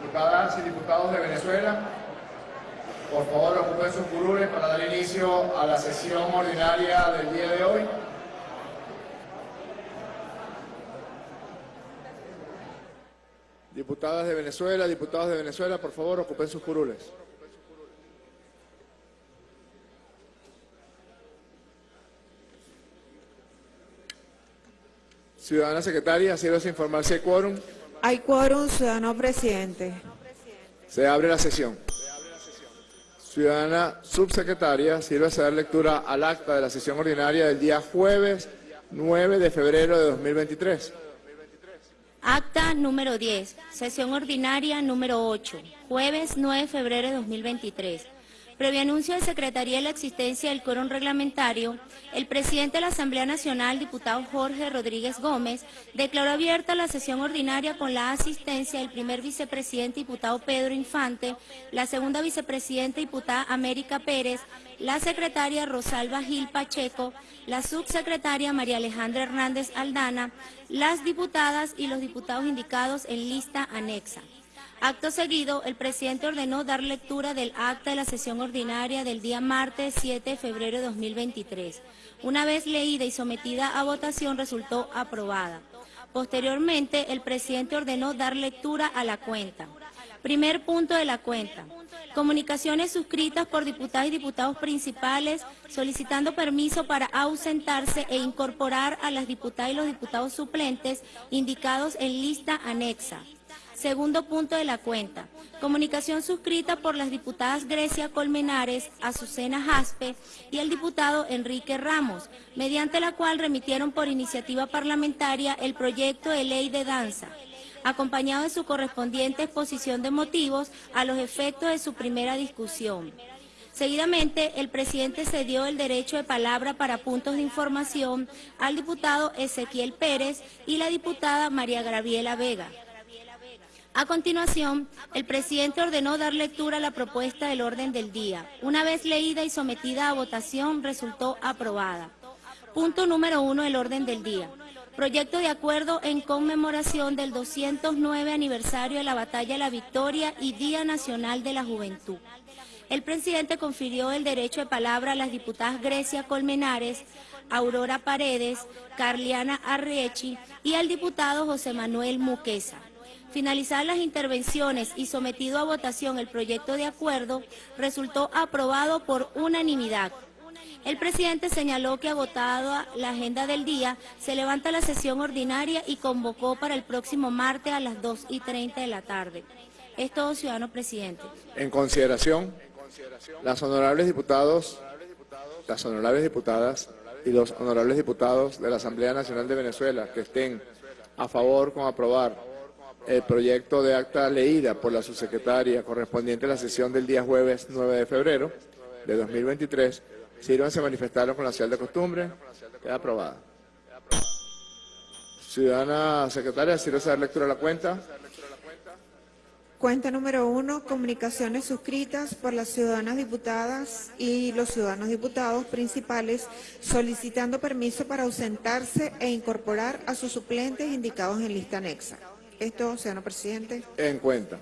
Diputadas y diputados de Venezuela, por favor ocupen sus curules para dar inicio a la sesión ordinaria del día de hoy. Diputadas de Venezuela, diputados de Venezuela, por favor ocupen sus curules. Ciudadana secretaria, sirve informar si hay quórum. Hay quórum, ciudadano presidente. Se abre la sesión. Ciudadana subsecretaria, sirve a dar lectura al acta de la sesión ordinaria del día jueves 9 de febrero de 2023. Acta número 10, sesión ordinaria número 8, jueves 9 de febrero de 2023. Previo anuncio de Secretaría de la existencia del quórum reglamentario, el presidente de la Asamblea Nacional, diputado Jorge Rodríguez Gómez, declaró abierta la sesión ordinaria con la asistencia del primer vicepresidente, diputado Pedro Infante, la segunda vicepresidenta, diputada América Pérez, la secretaria Rosalba Gil Pacheco, la subsecretaria María Alejandra Hernández Aldana, las diputadas y los diputados indicados en lista anexa. Acto seguido, el presidente ordenó dar lectura del acta de la sesión ordinaria del día martes 7 de febrero de 2023. Una vez leída y sometida a votación, resultó aprobada. Posteriormente, el presidente ordenó dar lectura a la cuenta. Primer punto de la cuenta. Comunicaciones suscritas por diputadas y diputados principales solicitando permiso para ausentarse e incorporar a las diputadas y los diputados suplentes indicados en lista anexa. Segundo punto de la cuenta. Comunicación suscrita por las diputadas Grecia Colmenares, Azucena Jaspe y el diputado Enrique Ramos, mediante la cual remitieron por iniciativa parlamentaria el proyecto de ley de danza acompañado de su correspondiente exposición de motivos a los efectos de su primera discusión. Seguidamente, el presidente cedió el derecho de palabra para puntos de información al diputado Ezequiel Pérez y la diputada María Graviela Vega. A continuación, el presidente ordenó dar lectura a la propuesta del orden del día. Una vez leída y sometida a votación, resultó aprobada. Punto número uno del orden del día. Proyecto de acuerdo en conmemoración del 209 aniversario de la Batalla de la Victoria y Día Nacional de la Juventud. El presidente confirió el derecho de palabra a las diputadas Grecia Colmenares, Aurora Paredes, Carliana Arrechi y al diputado José Manuel Muquesa. Finalizadas las intervenciones y sometido a votación el proyecto de acuerdo, resultó aprobado por unanimidad. El presidente señaló que agotado la agenda del día, se levanta la sesión ordinaria y convocó para el próximo martes a las 2 y 30 de la tarde. Es todo, ciudadano presidente. En consideración, las honorables diputados, las honorables diputadas y los honorables diputados de la Asamblea Nacional de Venezuela que estén a favor con aprobar el proyecto de acta leída por la subsecretaria correspondiente a la sesión del día jueves 9 de febrero de 2023, se manifestaron con la señal de costumbre. Queda aprobada. Ciudadana secretaria, sírvase dar lectura a la cuenta. Cuenta número uno, comunicaciones suscritas por las ciudadanas diputadas y los ciudadanos diputados principales solicitando permiso para ausentarse e incorporar a sus suplentes indicados en lista anexa. Esto, señor presidente. En cuenta.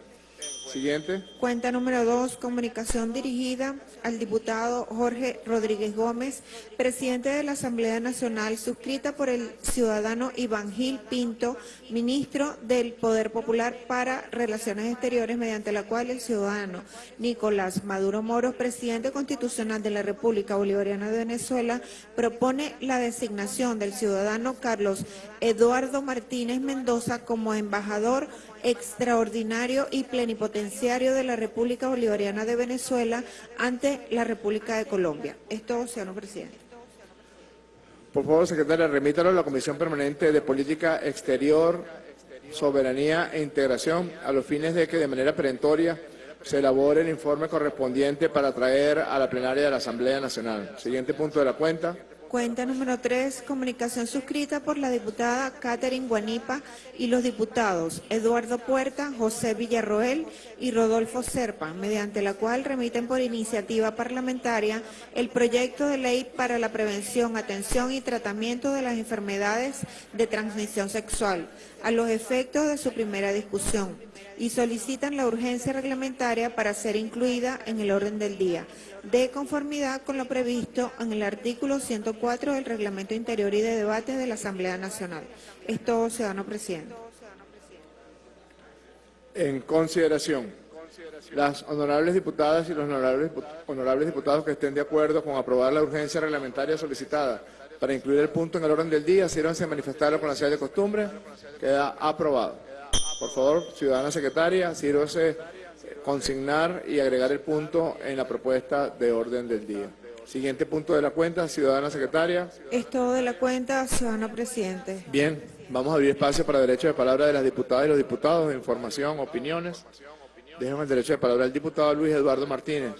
Cuenta número dos, comunicación dirigida al diputado Jorge Rodríguez Gómez, presidente de la Asamblea Nacional, suscrita por el ciudadano Iván Gil Pinto, ministro del Poder Popular para Relaciones Exteriores, mediante la cual el ciudadano Nicolás Maduro Moro, presidente constitucional de la República Bolivariana de Venezuela, propone la designación del ciudadano Carlos Eduardo Martínez Mendoza como embajador extraordinario y plenipotenciario de la República Bolivariana de Venezuela ante la República de Colombia. Esto, señor presidente. Por favor, secretaria, remítalo a la Comisión Permanente de Política Exterior, Soberanía e Integración a los fines de que de manera perentoria se elabore el informe correspondiente para traer a la plenaria de la Asamblea Nacional. Siguiente punto de la cuenta. Cuenta número 3, comunicación suscrita por la diputada Catherine Guanipa y los diputados Eduardo Puerta, José Villarroel y Rodolfo Serpa, mediante la cual remiten por iniciativa parlamentaria el proyecto de ley para la prevención, atención y tratamiento de las enfermedades de transmisión sexual, a los efectos de su primera discusión y solicitan la urgencia reglamentaria para ser incluida en el orden del día, de conformidad con lo previsto en el artículo 104 del Reglamento Interior y de Debates de la Asamblea Nacional. Es todo, ciudadano presidente. En consideración, las honorables diputadas y los honorables, honorables diputados que estén de acuerdo con aprobar la urgencia reglamentaria solicitada para incluir el punto en el orden del día, sírvanse a manifestarlo con la señal de costumbre. Queda aprobado. Por favor, ciudadana secretaria, sírvase consignar y agregar el punto en la propuesta de orden del día. Siguiente punto de la cuenta, ciudadana secretaria. Es todo de la cuenta, ciudadano presidente. Bien, vamos a abrir espacio para derecho de palabra de las diputadas y los diputados, de información, opiniones. Déjame el derecho de palabra al diputado Luis Eduardo Martínez.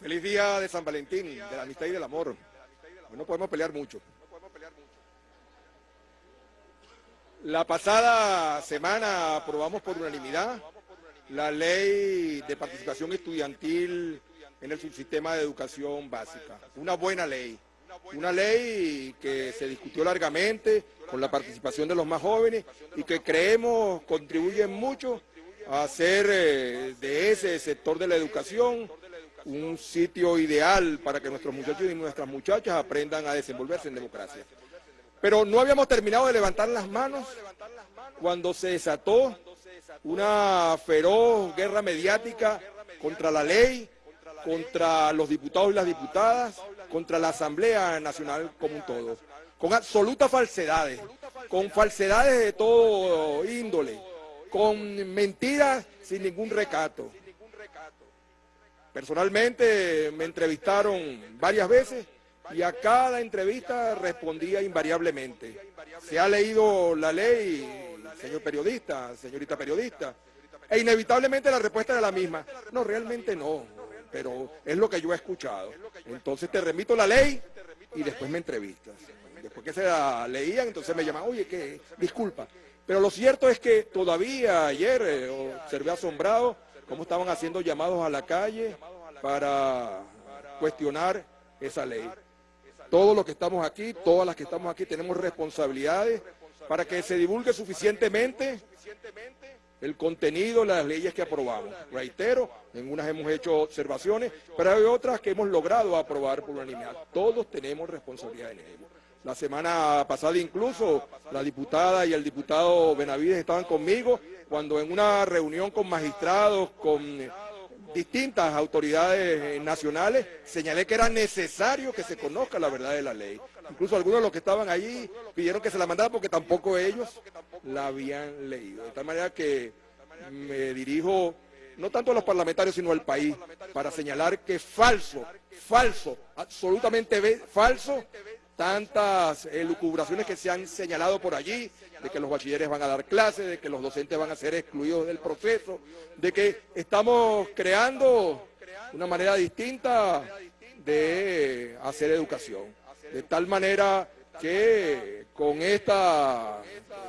Feliz día de San Valentín, de la amistad y del amor. Hoy no podemos pelear mucho. La pasada semana aprobamos por unanimidad la ley de participación estudiantil en el subsistema de educación básica. Una buena ley. Una ley que se discutió largamente con la participación de los más jóvenes y que creemos contribuye mucho a hacer eh, de ese sector de la educación un sitio ideal para que nuestros muchachos y nuestras muchachas aprendan a desenvolverse en democracia. Pero no habíamos terminado de levantar las manos cuando se desató una feroz guerra mediática contra la ley, contra los diputados y las diputadas, contra la Asamblea Nacional como un todo, con absolutas falsedades, con falsedades de todo índole, con mentiras sin ningún recato. Personalmente me entrevistaron varias veces y a cada entrevista respondía invariablemente. Se ha leído la ley, señor periodista, señorita periodista, e inevitablemente la respuesta era la misma. No, realmente no, pero es lo que yo he escuchado. Entonces te remito la ley y después me entrevistas. Después que se la leían, entonces me llaman, oye, que disculpa. Pero lo cierto es que todavía ayer eh, observé asombrado cómo estaban haciendo llamados a la calle para cuestionar esa ley. Todos los que estamos aquí, todas las que estamos aquí, tenemos responsabilidades para que se divulgue suficientemente el contenido, las leyes que aprobamos. Reitero, en unas hemos hecho observaciones, pero hay otras que hemos logrado aprobar por unanimidad. Todos tenemos responsabilidad en ello. La semana pasada incluso la diputada y el diputado Benavides estaban conmigo cuando en una reunión con magistrados, con distintas autoridades nacionales, señalé que era necesario que se conozca la verdad de la ley. Incluso algunos de los que estaban allí pidieron que se la mandara porque tampoco ellos la habían leído. De tal manera que me dirijo no tanto a los parlamentarios sino al país para señalar que falso, falso, absolutamente falso tantas elucubraciones que se han señalado por allí, de que los bachilleres van a dar clases, de que los docentes van a ser excluidos del proceso, de que estamos creando una manera distinta de hacer educación. De tal manera que con esta,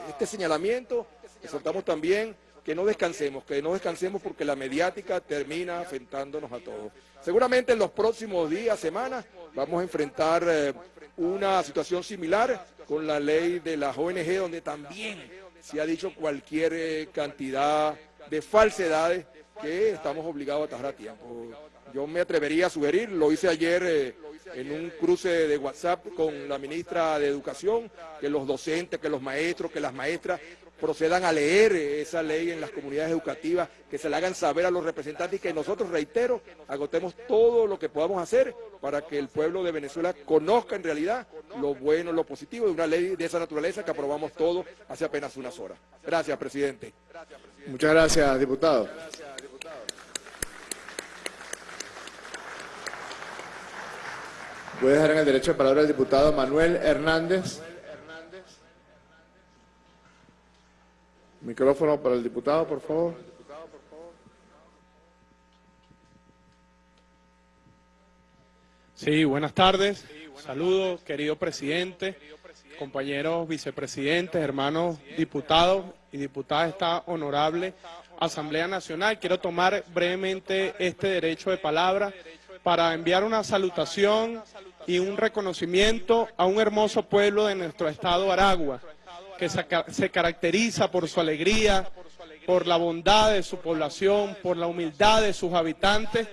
este señalamiento exhortamos también que no descansemos, que no descansemos porque la mediática termina afectándonos a todos. Seguramente en los próximos días, semanas, vamos a enfrentar eh, una situación similar con la ley de las ONG, donde también se ha dicho cualquier eh, cantidad de falsedades que estamos obligados a atajar a tiempo. Yo me atrevería a sugerir, lo hice ayer eh, en un cruce de WhatsApp con la ministra de Educación, que los docentes, que los maestros, que las maestras procedan a leer esa ley en las comunidades educativas, que se la hagan saber a los representantes y que nosotros, reitero, agotemos todo lo que podamos hacer para que el pueblo de Venezuela conozca en realidad lo bueno, lo positivo de una ley de esa naturaleza que aprobamos todos hace apenas unas horas. Gracias, presidente. Muchas gracias, diputado. Voy a dejar en el derecho de palabra al diputado Manuel Hernández. Micrófono para el diputado, por favor. Sí, buenas tardes. Saludos, querido presidente, compañeros vicepresidentes, hermanos diputados y diputadas de esta honorable Asamblea Nacional. Quiero tomar brevemente este derecho de palabra para enviar una salutación y un reconocimiento a un hermoso pueblo de nuestro estado Aragua, que se caracteriza por su alegría, por la bondad de su población, por la humildad de sus habitantes,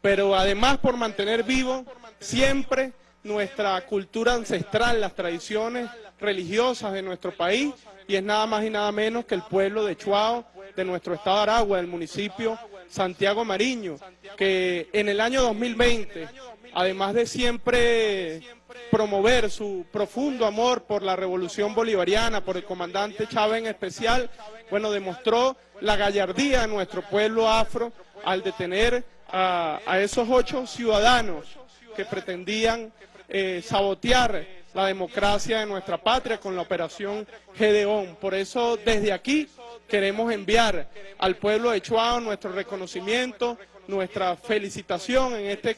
pero además por mantener vivo siempre nuestra cultura ancestral, las tradiciones religiosas de nuestro país, y es nada más y nada menos que el pueblo de Chuao, de nuestro estado de Aragua, del municipio Santiago Mariño, que en el año 2020, además de siempre promover su profundo amor por la revolución bolivariana, por el comandante Chávez en especial, bueno, demostró la gallardía de nuestro pueblo afro al detener a, esos ocho ciudadanos que pretendían eh, sabotear la democracia de nuestra patria con la operación Gedeón. Por eso desde aquí queremos enviar al pueblo de Chuao nuestro reconocimiento, nuestra felicitación en este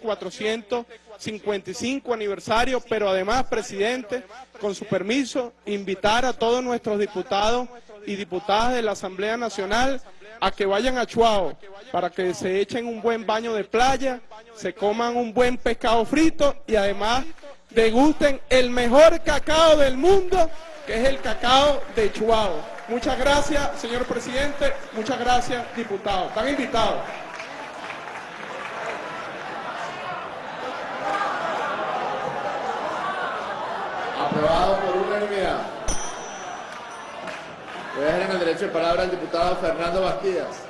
455 aniversario, pero además, presidente, con su permiso, invitar a todos nuestros diputados y diputadas de la Asamblea Nacional a que vayan a Chuao para que se echen un buen baño de playa, se coman un buen pescado frito y además degusten el mejor cacao del mundo, que es el cacao de Chuao. Muchas gracias, señor presidente. Muchas gracias, diputados. Están invitados. Aprobado por unanimidad. Voy a dejar en el derecho de palabra al diputado Fernando Bastidas.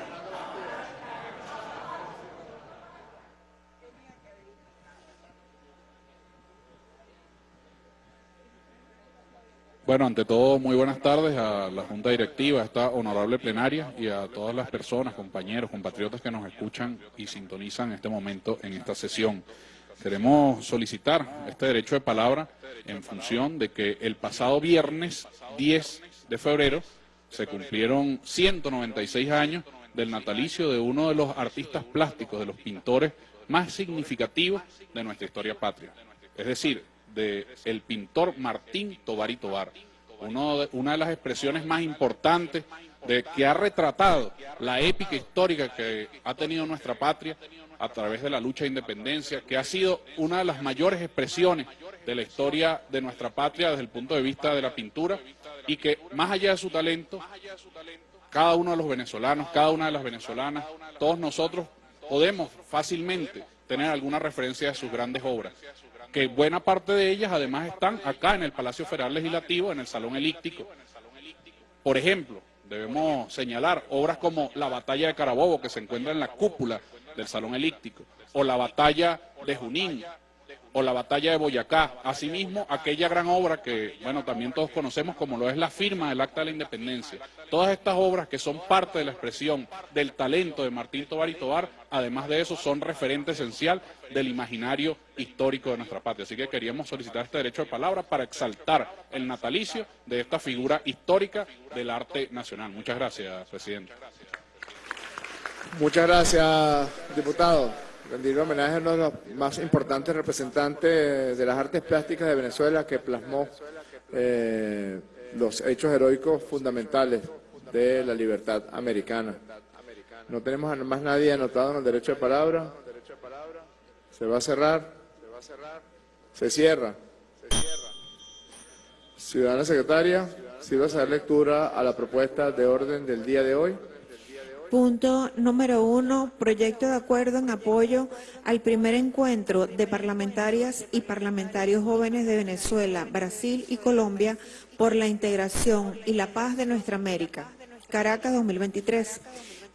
Bueno, ante todo, muy buenas tardes a la Junta Directiva, a esta honorable plenaria y a todas las personas, compañeros, compatriotas que nos escuchan y sintonizan en este momento en esta sesión. Queremos solicitar este derecho de palabra en función de que el pasado viernes 10 de febrero se cumplieron 196 años del natalicio de uno de los artistas plásticos, de los pintores más significativos de nuestra historia patria. Es decir, del el pintor Martín Tobar y Tobar, una de las expresiones más importantes de que ha retratado la épica histórica que ha tenido nuestra patria a través de la lucha de independencia, que ha sido una de las mayores expresiones de la historia de nuestra patria desde el punto de vista de la pintura y que más allá de su talento, cada uno de los venezolanos, cada una de las venezolanas, todos nosotros podemos fácilmente tener alguna referencia de sus grandes obras que buena parte de ellas además están acá en el Palacio Federal Legislativo, en el Salón Elíptico. Por ejemplo, debemos señalar obras como la Batalla de Carabobo, que se encuentra en la cúpula del Salón Elíptico, o la Batalla de Junín, o la batalla de Boyacá. Asimismo, aquella gran obra que, bueno, también todos conocemos como lo es la firma del Acta de la Independencia. Todas estas obras que son parte de la expresión del talento de Martín Tobar y Tobar, además de eso, son referente esencial del imaginario histórico de nuestra patria. Así que queríamos solicitar este derecho de palabra para exaltar el natalicio de esta figura histórica del arte nacional. Muchas gracias, presidente. Muchas gracias, diputado rendir homenaje a uno de los más importantes representantes de las artes plásticas de Venezuela que plasmó eh, los hechos heroicos fundamentales de la libertad americana. No tenemos más nadie anotado en el derecho de palabra. Se va a cerrar. Se cierra. Ciudadana secretaria, si vas a dar lectura a la propuesta de orden del día de hoy. Punto número uno, proyecto de acuerdo en apoyo al primer encuentro de parlamentarias y parlamentarios jóvenes de Venezuela, Brasil y Colombia por la integración y la paz de nuestra América. Caracas 2023.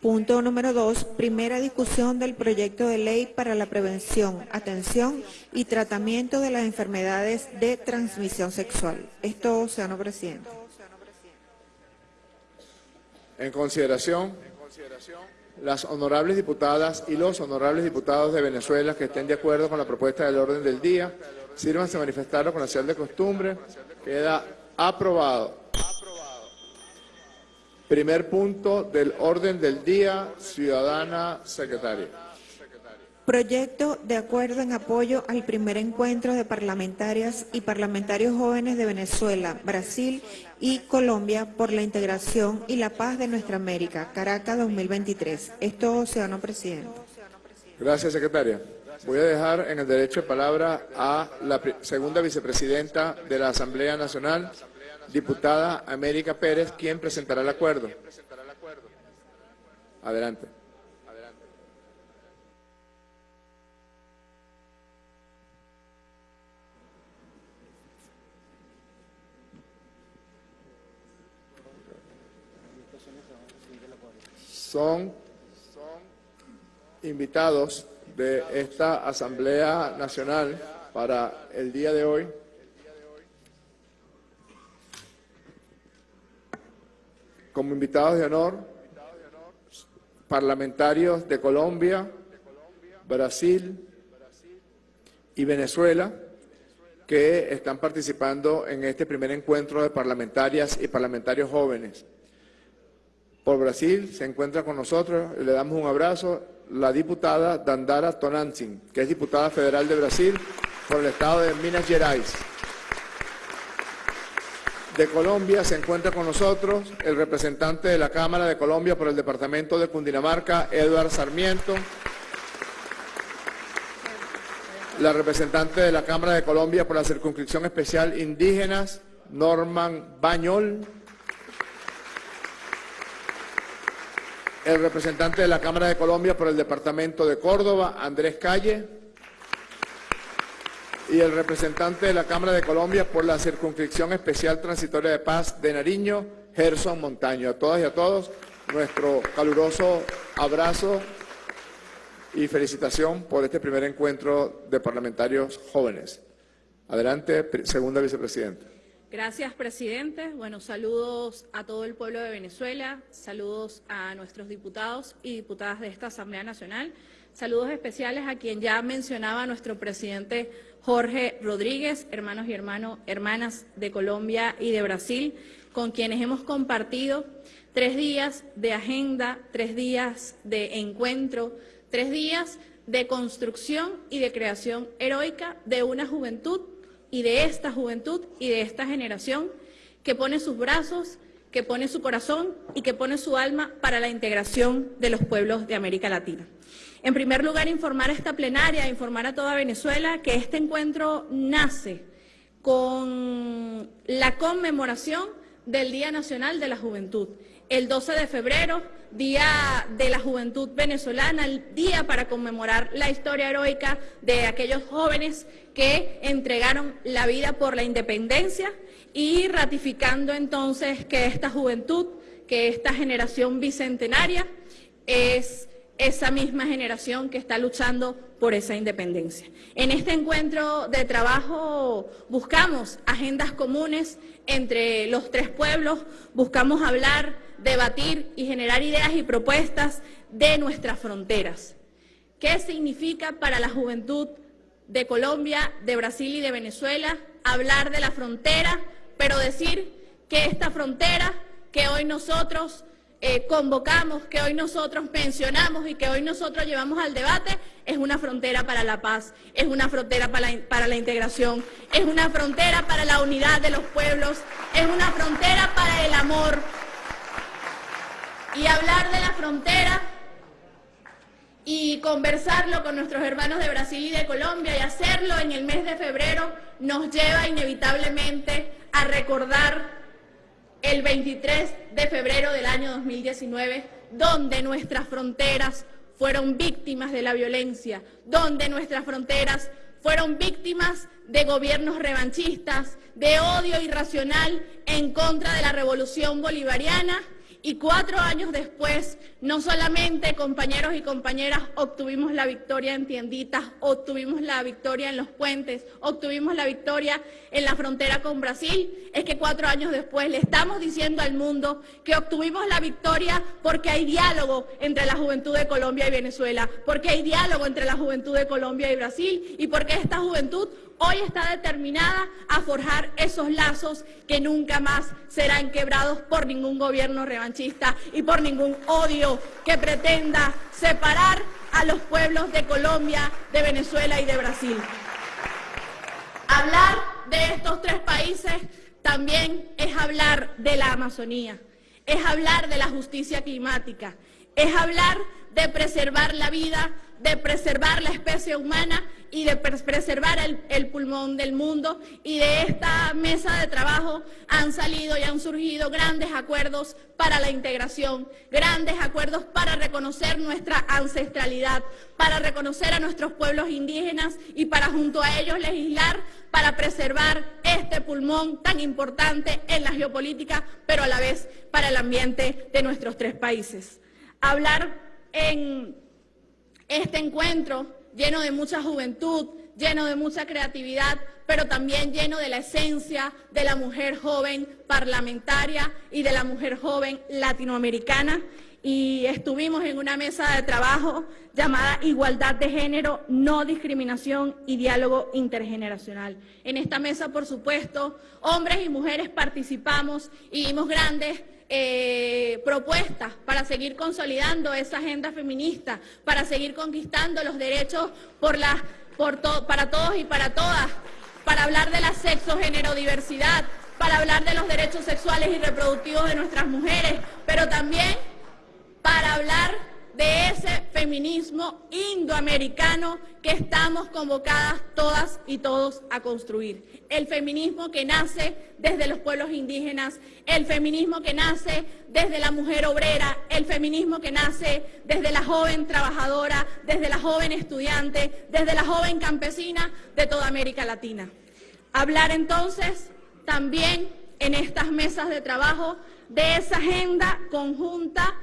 Punto número dos, primera discusión del proyecto de ley para la prevención, atención y tratamiento de las enfermedades de transmisión sexual. Esto, señor presidente. En consideración las honorables diputadas y los honorables diputados de Venezuela que estén de acuerdo con la propuesta del orden del día, sírvanse a manifestarlo con la señal de costumbre. Queda aprobado. Primer punto del orden del día, ciudadana secretaria. Proyecto de acuerdo en apoyo al primer encuentro de parlamentarias y parlamentarios jóvenes de Venezuela, Brasil y Colombia por la integración y la paz de nuestra América, Caracas 2023. Esto, ciudadano presidente. Gracias, secretaria. Voy a dejar en el derecho de palabra a la segunda vicepresidenta de la Asamblea Nacional, diputada América Pérez, quien presentará el acuerdo. Adelante. Son invitados de esta Asamblea Nacional para el día de hoy. Como invitados de honor, parlamentarios de Colombia, Brasil y Venezuela, que están participando en este primer encuentro de parlamentarias y parlamentarios jóvenes. Por Brasil se encuentra con nosotros, le damos un abrazo, la diputada Dandara Tonantzin, que es diputada federal de Brasil por el estado de Minas Gerais. De Colombia se encuentra con nosotros el representante de la Cámara de Colombia por el departamento de Cundinamarca, Eduard Sarmiento. La representante de la Cámara de Colombia por la circunscripción especial indígenas, Norman Bañol. El representante de la Cámara de Colombia por el Departamento de Córdoba, Andrés Calle, y el representante de la Cámara de Colombia por la Circunscripción Especial Transitoria de Paz de Nariño, Gerson Montaño. A todas y a todos, nuestro caluroso abrazo y felicitación por este primer encuentro de parlamentarios jóvenes. Adelante, segunda vicepresidenta. Gracias, presidente. Bueno, saludos a todo el pueblo de Venezuela, saludos a nuestros diputados y diputadas de esta Asamblea Nacional, saludos especiales a quien ya mencionaba nuestro presidente Jorge Rodríguez, hermanos y hermanos, hermanas de Colombia y de Brasil, con quienes hemos compartido tres días de agenda, tres días de encuentro, tres días de construcción y de creación heroica de una juventud y de esta juventud y de esta generación que pone sus brazos, que pone su corazón y que pone su alma para la integración de los pueblos de América Latina. En primer lugar, informar a esta plenaria, informar a toda Venezuela que este encuentro nace con la conmemoración del Día Nacional de la Juventud. El 12 de febrero, Día de la Juventud Venezolana, el día para conmemorar la historia heroica de aquellos jóvenes que entregaron la vida por la independencia y ratificando entonces que esta juventud, que esta generación bicentenaria es esa misma generación que está luchando por esa independencia. En este encuentro de trabajo buscamos agendas comunes entre los tres pueblos, buscamos hablar, debatir y generar ideas y propuestas de nuestras fronteras. ¿Qué significa para la juventud de Colombia, de Brasil y de Venezuela hablar de la frontera, pero decir que esta frontera que hoy nosotros eh, convocamos, que hoy nosotros mencionamos y que hoy nosotros llevamos al debate, es una frontera para la paz, es una frontera para la, para la integración, es una frontera para la unidad de los pueblos, es una frontera para el amor. Y hablar de la frontera y conversarlo con nuestros hermanos de Brasil y de Colombia y hacerlo en el mes de febrero nos lleva inevitablemente a recordar el 23 de febrero del año 2019, donde nuestras fronteras fueron víctimas de la violencia, donde nuestras fronteras fueron víctimas de gobiernos revanchistas, de odio irracional en contra de la revolución bolivariana y cuatro años después, no solamente compañeros y compañeras obtuvimos la victoria en tienditas, obtuvimos la victoria en los puentes, obtuvimos la victoria en la frontera con Brasil, es que cuatro años después le estamos diciendo al mundo que obtuvimos la victoria porque hay diálogo entre la juventud de Colombia y Venezuela, porque hay diálogo entre la juventud de Colombia y Brasil y porque esta juventud hoy está determinada a forjar esos lazos que nunca más serán quebrados por ningún gobierno revanchista y por ningún odio que pretenda separar a los pueblos de Colombia, de Venezuela y de Brasil. Hablar de estos tres países también es hablar de la Amazonía, es hablar de la justicia climática, es hablar de preservar la vida, de preservar la especie humana y de preservar el, pulmón del mundo. Y de esta mesa de trabajo han salido y han surgido grandes acuerdos para la integración, grandes acuerdos para reconocer nuestra ancestralidad, para reconocer a nuestros pueblos indígenas y para junto a ellos legislar para preservar este pulmón tan importante en la geopolítica, pero a la vez para el ambiente de nuestros tres países. Hablar en este encuentro lleno de mucha juventud, lleno de mucha creatividad, pero también lleno de la esencia de la mujer joven parlamentaria y de la mujer joven latinoamericana. Y estuvimos en una mesa de trabajo llamada Igualdad de Género, No Discriminación y Diálogo Intergeneracional. En esta mesa, por supuesto, hombres y mujeres participamos y dimos grandes eh, propuestas para seguir consolidando esa agenda feminista, para seguir conquistando los derechos por para todos y para todas, para hablar de la sexo-género-diversidad, para hablar de los derechos sexuales y reproductivos de nuestras mujeres, pero también para hablar de ese feminismo indoamericano que estamos convocadas todas y todos a construir. El feminismo que nace desde los pueblos indígenas, el feminismo que nace desde la mujer obrera, el feminismo que nace desde la joven trabajadora, desde la joven estudiante, desde la joven campesina de toda América Latina. Hablar entonces también en estas mesas de trabajo de esa agenda conjunta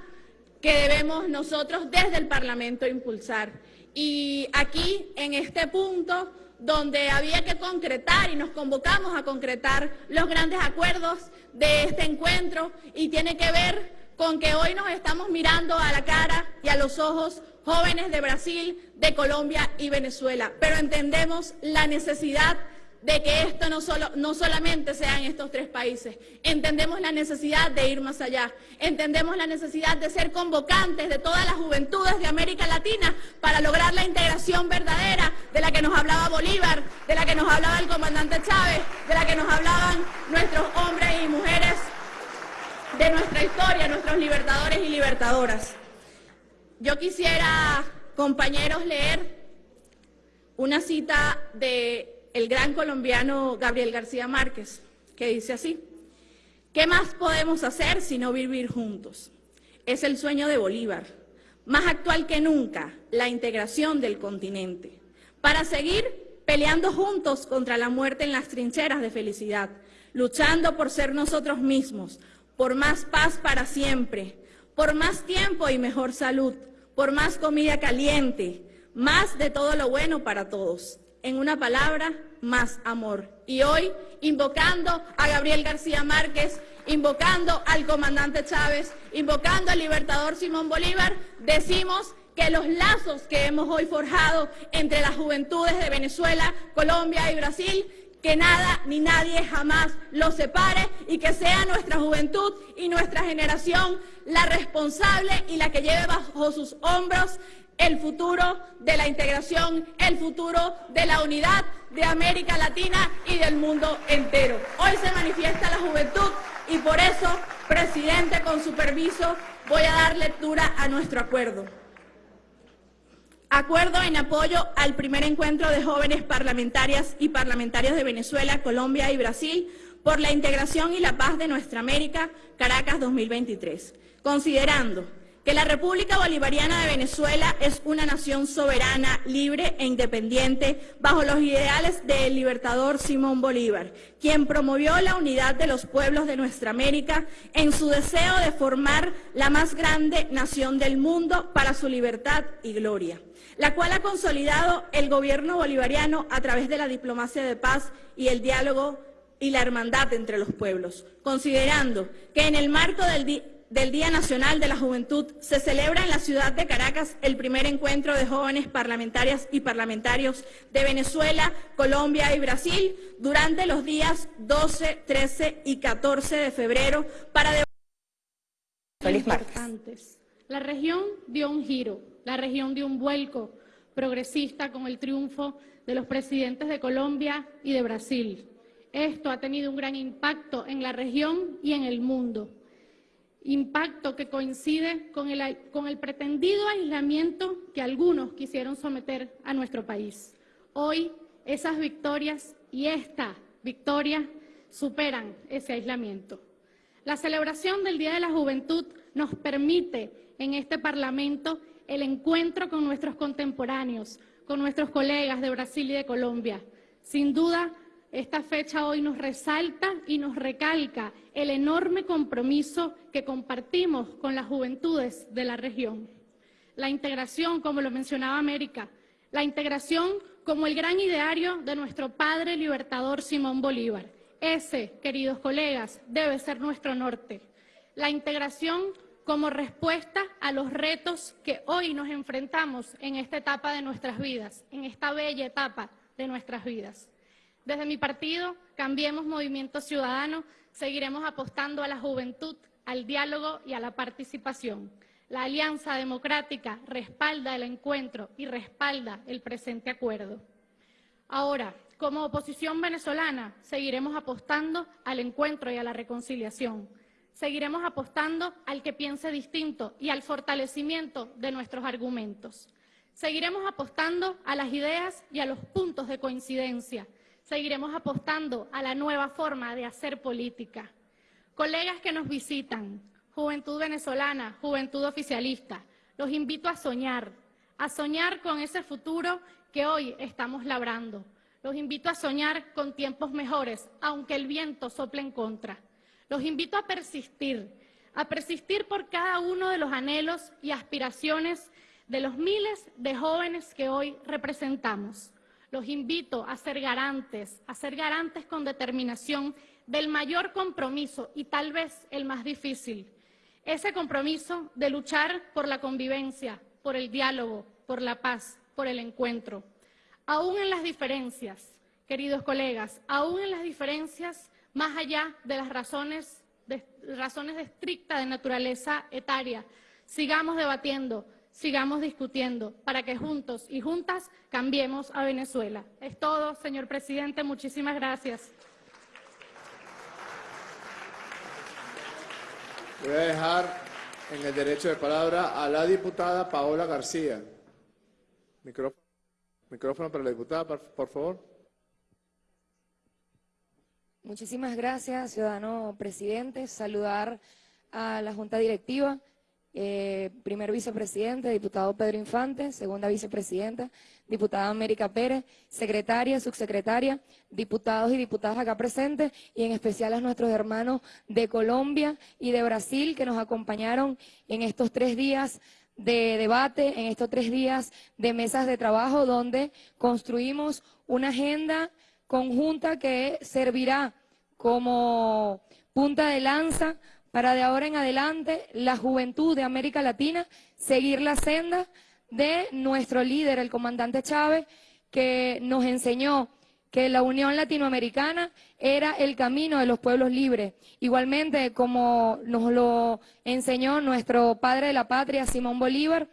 que debemos nosotros desde el Parlamento impulsar. Y aquí, en este punto, donde había que concretar y nos convocamos a concretar los grandes acuerdos de este encuentro y tiene que ver con que hoy nos estamos mirando a la cara y a los ojos jóvenes de Brasil, de Colombia y Venezuela, pero entendemos la necesidad de que esto no, solo, no solamente sea en estos tres países. Entendemos la necesidad de ir más allá. Entendemos la necesidad de ser convocantes de todas las juventudes de América Latina para lograr la integración verdadera de la que nos hablaba Bolívar, de la que nos hablaba el comandante Chávez, de la que nos hablaban nuestros hombres y mujeres de nuestra historia, nuestros libertadores y libertadoras. Yo quisiera, compañeros, leer una cita de el gran colombiano Gabriel García Márquez, que dice así, ¿qué más podemos hacer sino vivir juntos? Es el sueño de Bolívar, más actual que nunca, la integración del continente, para seguir peleando juntos contra la muerte en las trincheras de felicidad, luchando por ser nosotros mismos, por más paz para siempre, por más tiempo y mejor salud, por más comida caliente, más de todo lo bueno para todos. En una palabra, más amor. Y hoy, invocando a Gabriel García Márquez, invocando al comandante Chávez, invocando al libertador Simón Bolívar, decimos que los lazos que hemos hoy forjado entre las juventudes de Venezuela, Colombia y Brasil, que nada ni nadie jamás los separe y que sea nuestra juventud y nuestra generación la responsable y la que lleve bajo sus hombros el futuro de la integración, el futuro de la unidad de América Latina y del mundo entero. Hoy se manifiesta la juventud y por eso, presidente, con su permiso, voy a dar lectura a nuestro acuerdo. Acuerdo en apoyo al primer encuentro de jóvenes parlamentarias y parlamentarios de Venezuela, Colombia y Brasil por la integración y la paz de nuestra América, Caracas 2023. Considerando que la República Bolivariana de Venezuela es una nación soberana, libre e independiente bajo los ideales del libertador Simón Bolívar, quien promovió la unidad de los pueblos de nuestra América en su deseo de formar la más grande nación del mundo para su libertad y gloria, la cual ha consolidado el gobierno bolivariano a través de la diplomacia de paz y el diálogo y la hermandad entre los pueblos, considerando que en el marco del del Día Nacional de la Juventud se celebra en la ciudad de Caracas el primer encuentro de jóvenes parlamentarias y parlamentarios de Venezuela, Colombia y Brasil durante los días 12, 13 y 14 de febrero para Feliz martes. La región dio un giro, la región dio un vuelco progresista con el triunfo de los presidentes de Colombia y de Brasil. Esto ha tenido un gran impacto en la región y en el mundo. Impacto que coincide con el, pretendido aislamiento que algunos quisieron someter a nuestro país. Hoy esas victorias y esta victoria superan ese aislamiento. La celebración del Día de la Juventud nos permite en este Parlamento el encuentro con nuestros contemporáneos, con nuestros colegas de Brasil y de Colombia. Sin duda, esta fecha hoy nos resalta y nos recalca el enorme compromiso que compartimos con las juventudes de la región. La integración, como lo mencionaba América, la integración como el gran ideario de nuestro padre libertador Simón Bolívar. Ese, queridos colegas, debe ser nuestro norte. La integración como respuesta a los retos que hoy nos enfrentamos en esta etapa de nuestras vidas, en esta bella etapa de nuestras vidas. Desde mi partido, Cambiemos Movimiento Ciudadano, seguiremos apostando a la juventud, al diálogo y a la participación. La Alianza Democrática respalda el encuentro y respalda el presente acuerdo. Ahora, como oposición venezolana, seguiremos apostando al encuentro y a la reconciliación. Seguiremos apostando al que piense distinto y al fortalecimiento de nuestros argumentos. Seguiremos apostando a las ideas y a los puntos de coincidencia. Seguiremos apostando a la nueva forma de hacer política. Colegas que nos visitan, juventud venezolana, juventud oficialista, los invito a soñar, a soñar con ese futuro que hoy estamos labrando. Los invito a soñar con tiempos mejores, aunque el viento sople en contra. Los invito a persistir, a persistir por cada uno de los anhelos y aspiraciones de los miles de jóvenes que hoy representamos. Los invito a ser garantes, a ser garantes con determinación del mayor compromiso y tal vez el más difícil. Ese compromiso de luchar por la convivencia, por el diálogo, por la paz, por el encuentro. Aún en las diferencias, queridos colegas, aún en las diferencias más allá de las razones de, razones de estricta de naturaleza etaria, sigamos debatiendo, sigamos discutiendo para que juntos y juntas cambiemos a Venezuela. Es todo, señor presidente. Muchísimas gracias. Voy a dejar en el derecho de palabra a la diputada Paola García. Micrófono, micrófono para la diputada, por favor. Muchísimas gracias, ciudadano presidente. Saludar a la Junta Directiva, eh, primer vicepresidente, diputado Pedro Infante, segunda vicepresidenta, diputada América Pérez, secretaria, subsecretaria, diputados y diputadas acá presentes. Y en especial a nuestros hermanos de Colombia y de Brasil que nos acompañaron en estos tres días de debate, en estos tres días de mesas de trabajo donde construimos una agenda conjunta que servirá como punta de lanza para de ahora en adelante la juventud de América Latina seguir la senda de nuestro líder, el comandante Chávez, que nos enseñó que la Unión Latinoamericana era el camino de los pueblos libres. Igualmente, como nos lo enseñó nuestro padre de la patria, Simón Bolívar,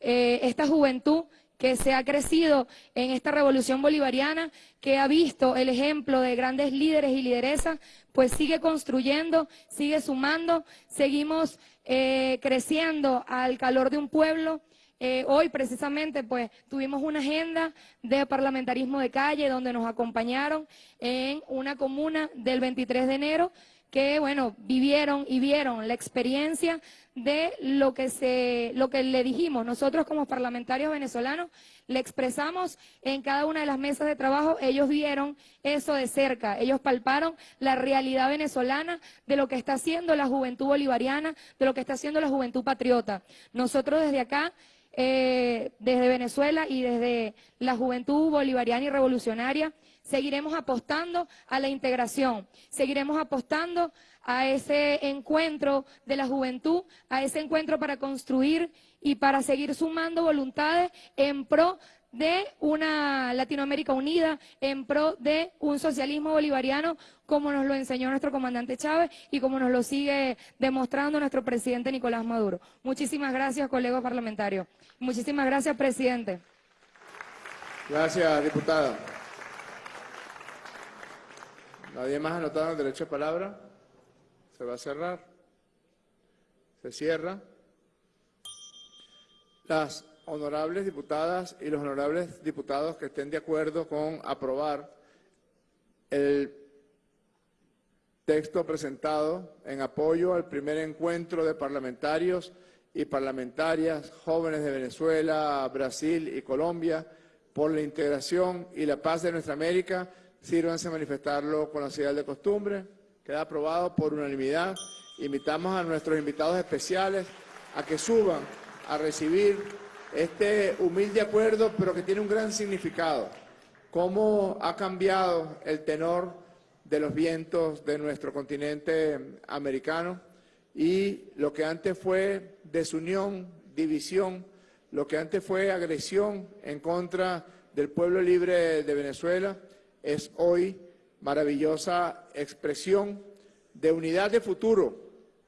eh, esta juventud que se ha crecido en esta revolución bolivariana, que ha visto el ejemplo de grandes líderes y lideresas, pues sigue construyendo, sigue sumando, seguimos eh, creciendo al calor de un pueblo. Eh, hoy precisamente pues tuvimos una agenda de parlamentarismo de calle donde nos acompañaron en una comuna del 23 de enero que, bueno, vivieron y vieron la experiencia de lo que, se, lo que le dijimos. Nosotros como parlamentarios venezolanos le expresamos en cada una de las mesas de trabajo, ellos vieron eso de cerca, ellos palparon la realidad venezolana de lo que está haciendo la juventud bolivariana, de lo que está haciendo la juventud patriota. Nosotros desde acá eh, desde Venezuela y desde la juventud bolivariana y revolucionaria, seguiremos apostando a la integración, seguiremos apostando a ese encuentro de la juventud, a ese encuentro para construir y para seguir sumando voluntades en pro de una Latinoamérica unida, en pro de un socialismo bolivariano, como nos lo enseñó nuestro comandante Chávez y como nos lo sigue demostrando nuestro presidente Nicolás Maduro. Muchísimas gracias, colegas parlamentarios. Muchísimas gracias, presidente. Gracias, diputada. ¿Nadie más anotado el derecho de palabra? Se va a cerrar. Se cierra. Las honorables diputadas y los honorables diputados que estén de acuerdo con aprobar el texto presentado en apoyo al primer encuentro de parlamentarios y parlamentarias jóvenes de Venezuela, Brasil y Colombia por la integración y la paz de nuestra América, sírvanse a manifestarlo con la señal de costumbre. Queda aprobado por unanimidad. Invitamos a nuestros invitados especiales a que suban a recibir este humilde acuerdo, pero que tiene un gran significado. Cómo ha cambiado el tenor de los vientos de nuestro continente americano y lo que antes fue desunión, división, lo que antes fue agresión en contra del pueblo libre de Venezuela, es hoy maravillosa expresión de unidad de futuro,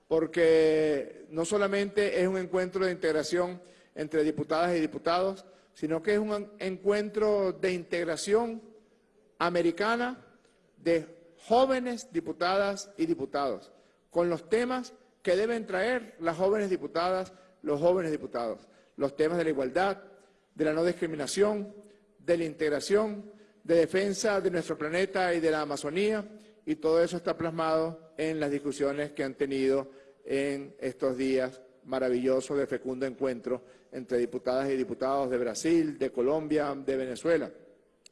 porque no solamente es un encuentro de integración entre diputadas y diputados, sino que es un encuentro de integración americana de jóvenes diputadas y diputados, con los temas que deben traer las jóvenes diputadas, los jóvenes diputados, los temas de la igualdad, de la no discriminación, de la integración, de defensa de nuestro planeta y de la Amazonía, y todo eso está plasmado en las discusiones que han tenido en estos días maravillosos de fecundo encuentro entre diputadas y diputados de Brasil, de Colombia, de Venezuela.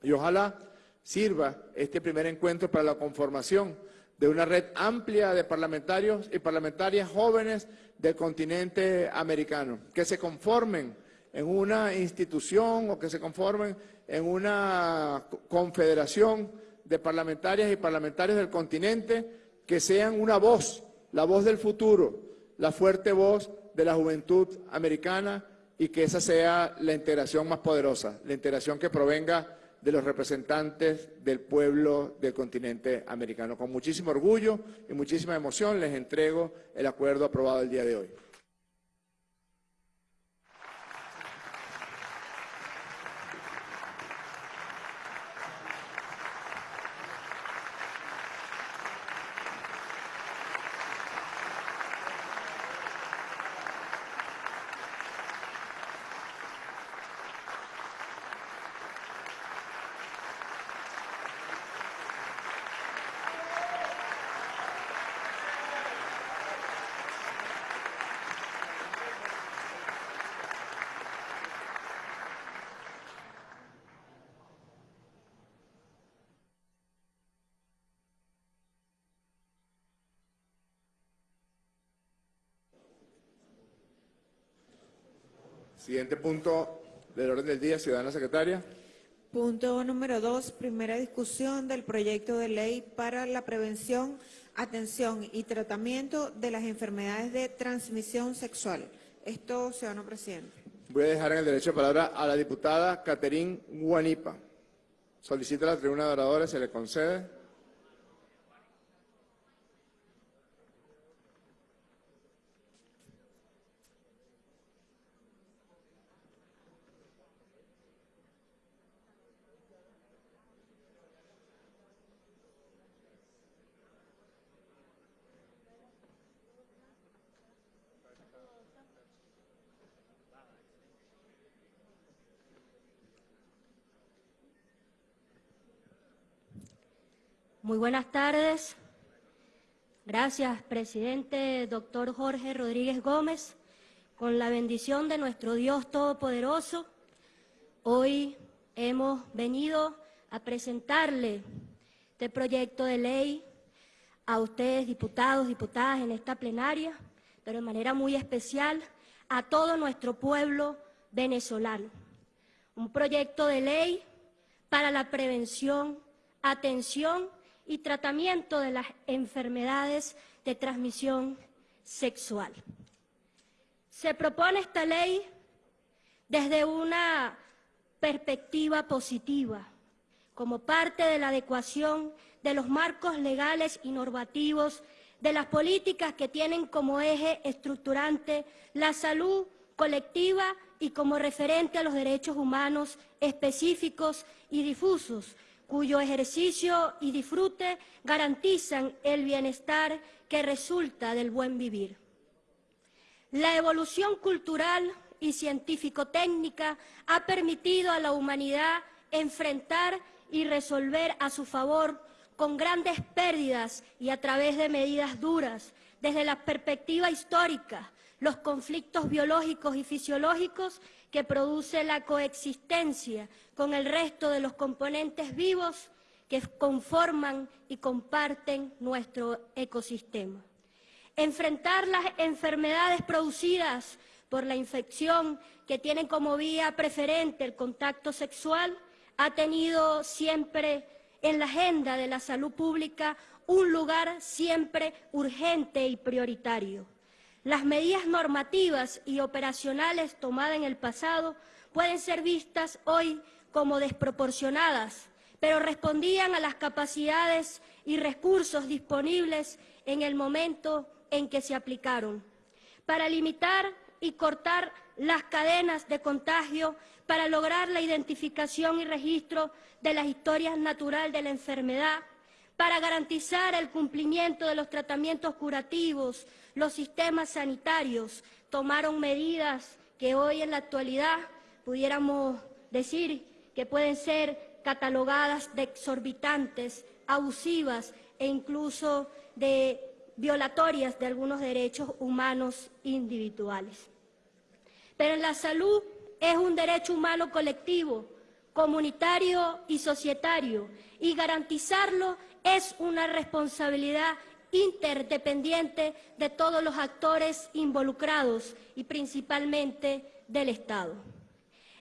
Y ojalá sirva este primer encuentro para la conformación de una red amplia de parlamentarios y parlamentarias jóvenes del continente americano, que se conformen en una institución o que se conformen en una confederación de parlamentarias y parlamentarios del continente que sean una voz, la voz del futuro, la fuerte voz de la juventud americana y que esa sea la integración más poderosa, la integración que provenga de los representantes del pueblo del continente americano. Con muchísimo orgullo y muchísima emoción les entrego el acuerdo aprobado el día de hoy. Siguiente punto del orden del día, ciudadana secretaria. Punto número dos, primera discusión del proyecto de ley para la prevención, atención y tratamiento de las enfermedades de transmisión sexual. Esto, ciudadano presidente. Voy a dejar en el derecho de palabra a la diputada Caterín Guanipa. Solicita la tribuna de oradores, se le concede. Muy buenas tardes. Gracias, presidente doctor Jorge Rodríguez Gómez. Con la bendición de nuestro Dios Todopoderoso, hoy hemos venido a presentarle este proyecto de ley a ustedes, diputados, diputadas, en esta plenaria, pero de manera muy especial a todo nuestro pueblo venezolano. Un proyecto de ley para la prevención, atención y tratamiento de las enfermedades de transmisión sexual. Se propone esta ley desde una perspectiva positiva, como parte de la adecuación de los marcos legales y normativos de las políticas que tienen como eje estructurante la salud colectiva y como referente a los derechos humanos específicos y difusos, cuyo ejercicio y disfrute garantizan el bienestar que resulta del buen vivir. La evolución cultural y científico-técnica ha permitido a la humanidad enfrentar y resolver a su favor con grandes pérdidas y a través de medidas duras, desde la perspectiva histórica, los conflictos biológicos y fisiológicos que produce la coexistencia con el resto de los componentes vivos que conforman y comparten nuestro ecosistema. Enfrentar las enfermedades producidas por la infección que tienen como vía preferente el contacto sexual ha tenido siempre en la agenda de la salud pública un lugar siempre urgente y prioritario. Las medidas normativas y operacionales tomadas en el pasado pueden ser vistas hoy como desproporcionadas, pero respondían a las capacidades y recursos disponibles en el momento en que se aplicaron. Para limitar y cortar las cadenas de contagio, para lograr la identificación y registro de las historias naturales de la enfermedad, para garantizar el cumplimiento de los tratamientos curativos, los sistemas sanitarios tomaron medidas que hoy en la actualidad pudiéramos decir que pueden ser catalogadas de exorbitantes, abusivas e incluso de violatorias de algunos derechos humanos individuales. Pero la salud es un derecho humano colectivo, comunitario y societario, y garantizarlo es una responsabilidad interdependiente de todos los actores involucrados y principalmente del Estado.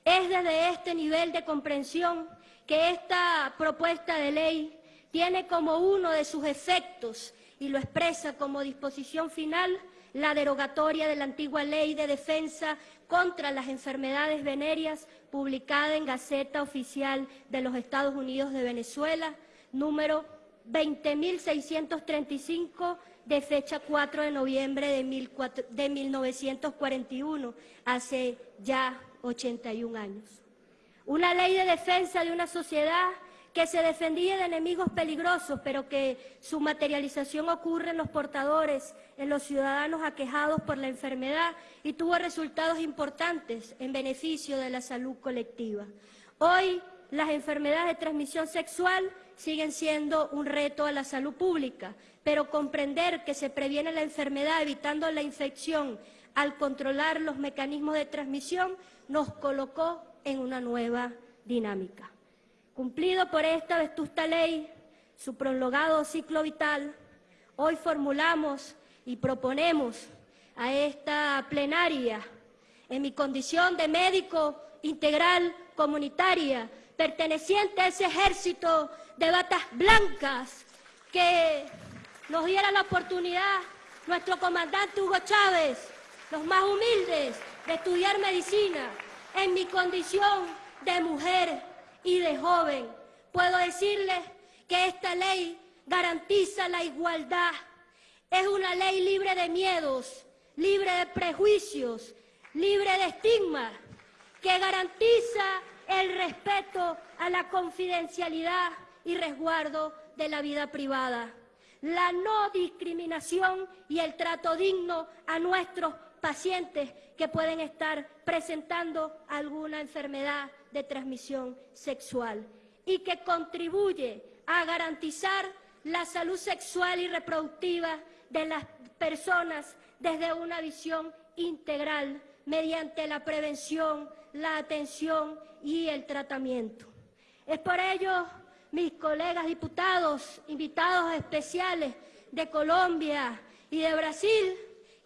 Es desde este nivel de comprensión que esta propuesta de ley tiene como uno de sus efectos y lo expresa como disposición final la derogatoria de la antigua Ley de Defensa contra las Enfermedades Venéreas publicada en Gaceta Oficial de los Estados Unidos de Venezuela, número 20.635 de fecha 4 de noviembre de, 1941, hace ya 81 años. Una ley de defensa de una sociedad que se defendía de enemigos peligrosos, pero que su materialización ocurre en los portadores, en los ciudadanos aquejados por la enfermedad y tuvo resultados importantes en beneficio de la salud colectiva. Hoy las enfermedades de transmisión sexual siguen siendo un reto a la salud pública, pero comprender que se previene la enfermedad evitando la infección al controlar los mecanismos de transmisión nos colocó en una nueva dinámica. Cumplido por esta vetusta ley su prolongado ciclo vital, hoy formulamos y proponemos a esta plenaria, en mi condición de médico integral comunitaria, perteneciente a ese ejército de batas blancas que nos diera la oportunidad nuestro comandante Hugo Chávez, los más humildes, de estudiar medicina en mi condición de mujer y de joven. Puedo decirles que esta ley garantiza la igualdad. Es una ley libre de miedos, libre de prejuicios, libre de estigmas, que garantiza el respeto a la confidencialidad y resguardo de la vida privada, la no discriminación y el trato digno a nuestros pacientes que pueden estar presentando alguna enfermedad de transmisión sexual y que contribuye a garantizar la salud sexual y reproductiva de las personas desde una visión integral mediante la prevención, la atención y el tratamiento. Es por ello, mis colegas diputados, invitados especiales de Colombia y de Brasil,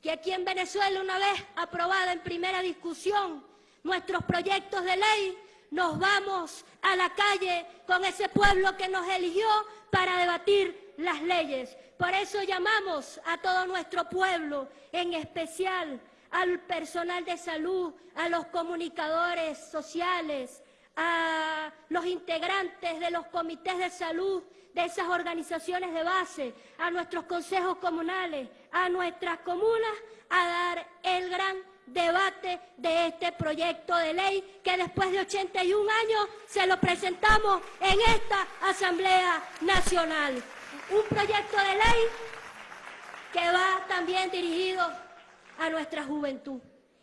que aquí en Venezuela, una vez aprobada en primera discusión nuestros proyectos de ley, nos vamos a la calle con ese pueblo que nos eligió para debatir las leyes. Por eso llamamos a todo nuestro pueblo, en especial al personal de salud, a los comunicadores sociales, a los integrantes de los comités de salud de esas organizaciones de base, a nuestros consejos comunales, a nuestras comunas, a dar el gran debate de este proyecto de ley que después de 81 años se lo presentamos en esta Asamblea Nacional. Un proyecto de ley que va también dirigido a nuestra juventud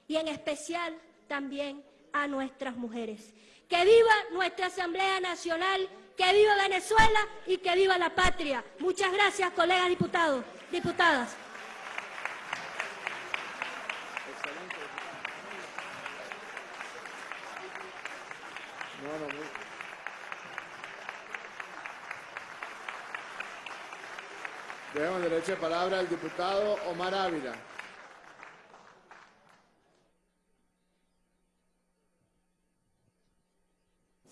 y en especial también a nuestras mujeres. Que viva nuestra Asamblea Nacional, que viva Venezuela y que viva la patria. Muchas gracias, colegas diputados, diputadas. Demos derecho de palabra al diputado Omar Ávila.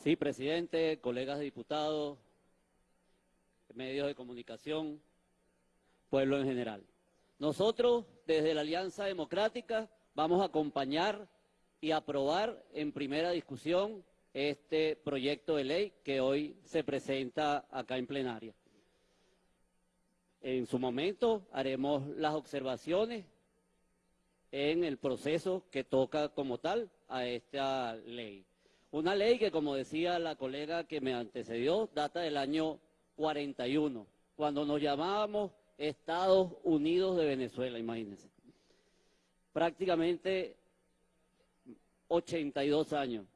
Sí, presidente, colegas diputados, medios de comunicación, pueblo en general. Nosotros, desde la Alianza Democrática, vamos a acompañar y aprobar en primera discusión este proyecto de ley que hoy se presenta acá en plenaria. En su momento haremos las observaciones en el proceso que toca como tal a esta ley. Una ley que, como decía la colega que me antecedió, data del año 41, cuando nos llamábamos Estados Unidos de Venezuela, imagínense. Prácticamente 82 años.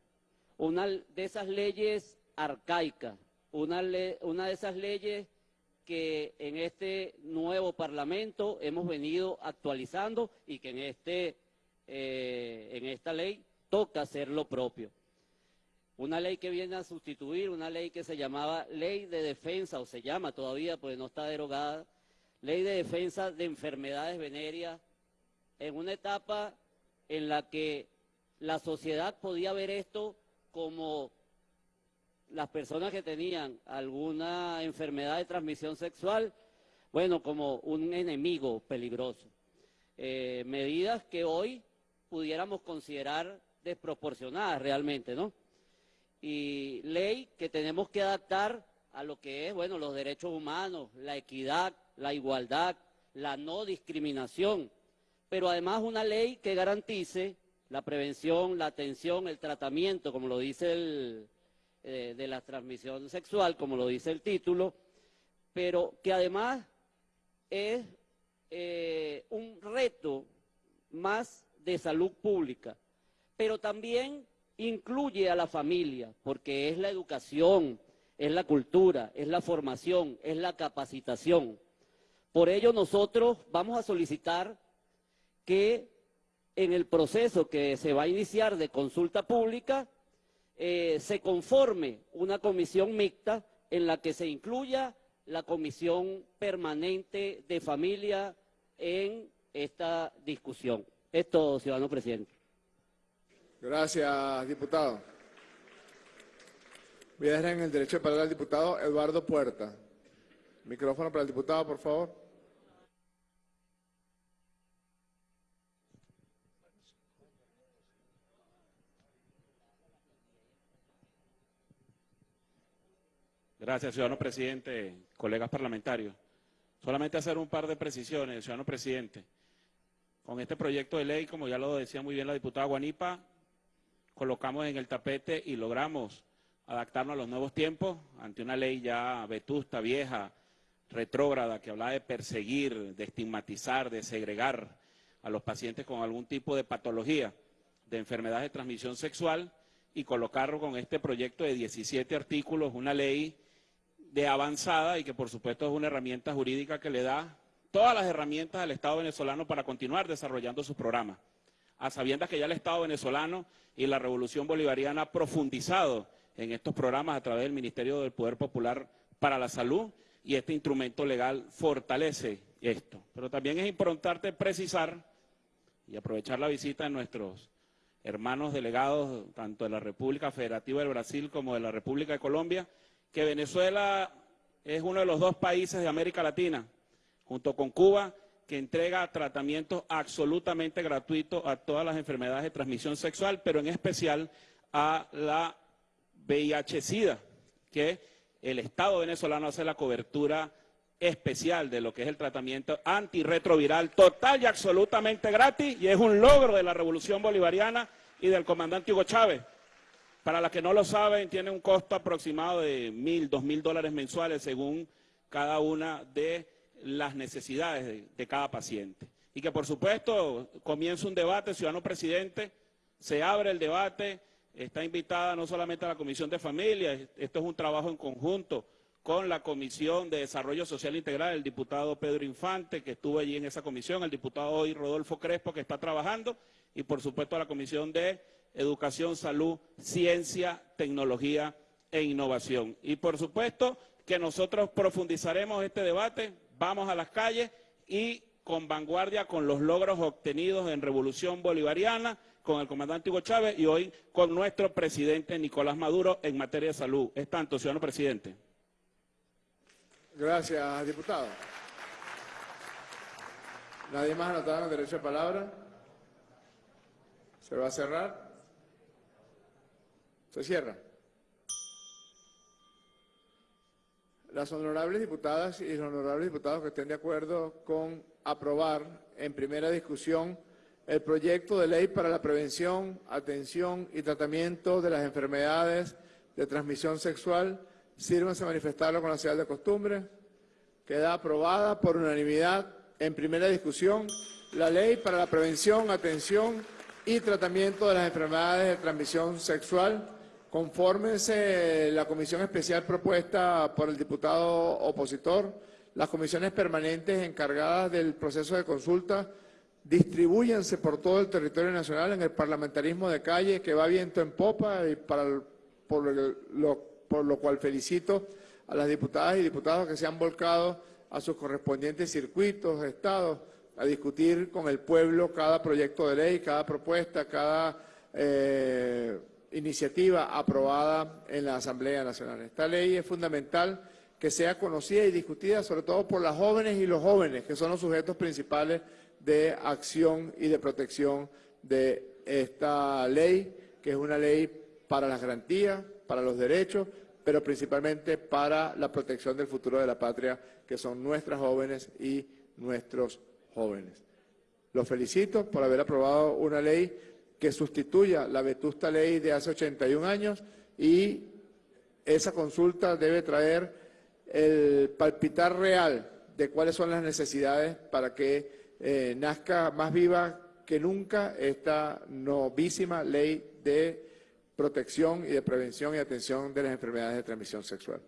Una de esas leyes arcaicas, una, de esas leyes que en este nuevo Parlamento hemos venido actualizando y que en, este, eh, en esta ley toca hacer lo propio. Una ley que viene a sustituir una ley que se llamaba Ley de Defensa, o se llama todavía, pues no está derogada, Ley de Defensa de Enfermedades Venéreas, en una etapa en la que la sociedad podía ver esto como las personas que tenían alguna enfermedad de transmisión sexual, bueno, como un enemigo peligroso. Eh, medidas que hoy pudiéramos considerar desproporcionadas realmente, ¿no? Y ley que tenemos que adaptar a lo que es, bueno, los derechos humanos, la equidad, la igualdad, la no discriminación, pero además una ley que garantice la prevención, la atención, el tratamiento, como lo dice el, eh, de la transmisión sexual, como lo dice el título, pero que además es eh, un reto más de salud pública, pero también incluye a la familia, porque es la educación, es la cultura, es la formación, es la capacitación. Por ello nosotros vamos a solicitar que en el proceso que se va a iniciar de consulta pública, eh, se conforme una comisión mixta en la que se incluya la comisión permanente de familia en esta discusión. Esto, ciudadano presidente. Gracias, diputado. Voy a dejar en el derecho de palabra al diputado Eduardo Puerta. Micrófono para el diputado, por favor. Gracias, ciudadano presidente, colegas parlamentarios. Solamente hacer un par de precisiones, ciudadano presidente. Con este proyecto de ley, como ya lo decía muy bien la diputada Guanipa, colocamos en el tapete y logramos adaptarnos a los nuevos tiempos ante una ley ya vetusta, vieja, retrógrada, que hablaba de perseguir, de estigmatizar, de segregar a los pacientes con algún tipo de patología, de enfermedad de transmisión sexual, y colocarlo con este proyecto de 17 artículos, una ley de avanzada y que por supuesto es una herramienta jurídica que le da todas las herramientas al Estado venezolano para continuar desarrollando sus programas. A sabiendas que ya el Estado venezolano y la Revolución Bolivariana ha profundizado en estos programas a través del Ministerio del Poder Popular para la Salud y este instrumento legal fortalece esto. Pero también es importante precisar y aprovechar la visita de nuestros hermanos delegados, tanto de la República Federativa del Brasil como de la República de Colombia, que Venezuela es uno de los dos países de América Latina, junto con Cuba, que entrega tratamientos absolutamente gratuitos a todas las enfermedades de transmisión sexual, pero en especial a la VIH-Sida, que el Estado venezolano hace la cobertura especial de lo que es el tratamiento antirretroviral total y absolutamente gratis y es un logro de la revolución bolivariana y del comandante Hugo Chávez. Para las que no lo saben, tiene un costo aproximado de mil, dos mil dólares mensuales según cada una de las necesidades de, cada paciente. y que por supuesto comience un debate, ciudadano presidente, se abre el debate, está invitada no solamente a la Comisión de Familia, esto es un trabajo en conjunto con la Comisión de Desarrollo Social Integral, el diputado Pedro Infante, que estuvo allí en esa comisión, el diputado hoy Rodolfo Crespo, que está trabajando, y por supuesto a la Comisión de Educación, Salud, Ciencia, Tecnología e Innovación. Y por supuesto que nosotros profundizaremos este debate, vamos a las calles y con vanguardia con los logros obtenidos en Revolución Bolivariana, con el comandante Hugo Chávez y hoy con nuestro presidente Nicolás Maduro en materia de salud. Es tanto, ciudadano presidente. Gracias, diputado. ¿Nadie más anotado en derecho de palabra? ¿Se va a cerrar? Se cierra. Las honorables diputadas y los honorables diputados que estén de acuerdo con aprobar en primera discusión el proyecto de ley para la prevención, atención y tratamiento de las enfermedades de transmisión sexual, sírvanse a manifestarlo con la señal de costumbre. Queda aprobada por unanimidad en primera discusión la ley para la prevención, atención y tratamiento de las enfermedades de transmisión sexual, Confórmense la comisión especial propuesta por el diputado opositor, las comisiones permanentes encargadas del proceso de consulta, distribúyense por todo el territorio nacional en el parlamentarismo de calle que va viento en popa y para por, lo, por lo cual felicito a las diputadas y diputados que se han volcado a sus correspondientes circuitos, estados, a discutir con el pueblo cada proyecto de ley, cada propuesta, cada... Eh, iniciativa aprobada en la Asamblea Nacional. Esta ley es fundamental que sea conocida y discutida sobre todo por las jóvenes y los jóvenes, que son los sujetos principales de acción y de protección de esta ley, que es una ley para las garantías, para los derechos, pero principalmente para la protección del futuro de la patria, que son nuestras jóvenes y nuestros jóvenes. Los felicito por haber aprobado una ley que sustituya la vetusta ley de hace 81 años y esa consulta debe traer el palpitar real de cuáles son las necesidades para que eh, nazca más viva que nunca esta novísima ley de protección y de prevención y atención de las enfermedades de transmisión sexual.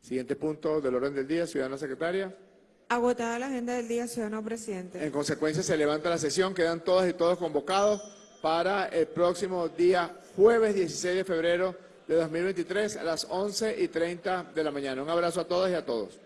Siguiente punto del orden del día, ciudadana secretaria. Agotada la agenda del día, ciudadano presidente. En consecuencia, se levanta la sesión, quedan todas y todos convocados para el próximo día jueves 16 de febrero de 2023 a las 11 y 30 de la mañana. Un abrazo a todas y a todos.